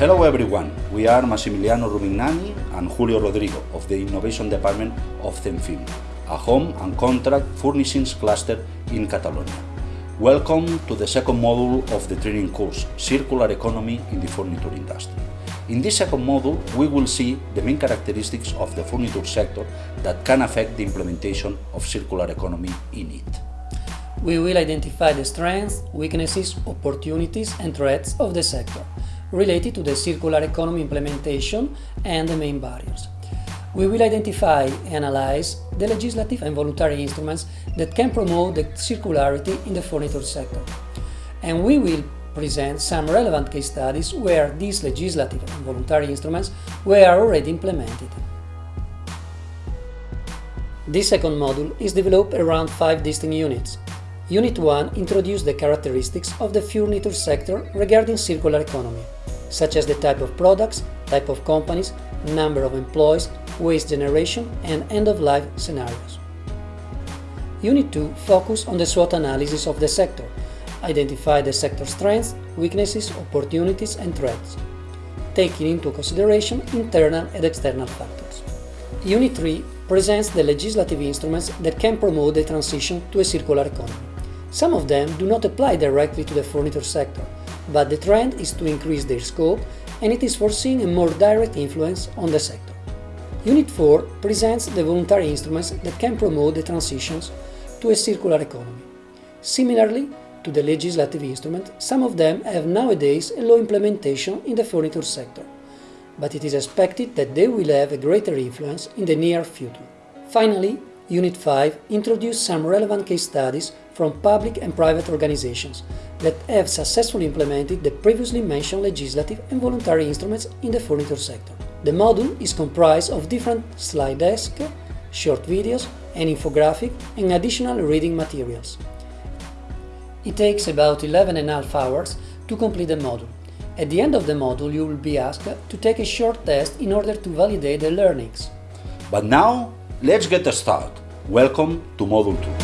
Hello everyone, we are Massimiliano Rumignani and Julio Rodrigo of the Innovation Department of CENFIM, a home and contract furnishings cluster in Catalonia. Welcome to the second module of the training course, Circular Economy in the Furniture Industry. In this second module, we will see the main characteristics of the furniture sector that can affect the implementation of circular economy in it. We will identify the strengths, weaknesses, opportunities and threats of the sector related to the circular economy implementation and the main barriers. We will identify and analyze the legislative and voluntary instruments that can promote the circularity in the furniture sector. And we will present some relevant case studies where these legislative and voluntary instruments were already implemented. This second module is developed around five distinct units. Unit 1 introduces the characteristics of the furniture sector regarding circular economy, such as the type of products, type of companies, number of employees, waste generation and end-of-life scenarios. Unit 2 focuses on the SWOT analysis of the sector, identify the sector strengths, weaknesses, opportunities and threats, taking into consideration internal and external factors. Unit 3 presents the legislative instruments that can promote the transition to a circular economy. Some of them do not apply directly to the furniture sector, but the trend is to increase their scope and it is foreseen a more direct influence on the sector. Unit 4 presents the voluntary instruments that can promote the transitions to a circular economy. Similarly to the legislative instrument, some of them have nowadays a low implementation in the furniture sector, but it is expected that they will have a greater influence in the near future. Finally, Unit 5 introduced some relevant case studies from public and private organizations that have successfully implemented the previously mentioned legislative and voluntary instruments in the furniture sector. The module is comprised of different slide decks, short videos, an infographic and additional reading materials. It takes about 11 and a half hours to complete the module. At the end of the module you will be asked to take a short test in order to validate the learnings. But now, let's get started. Welcome to Module 2.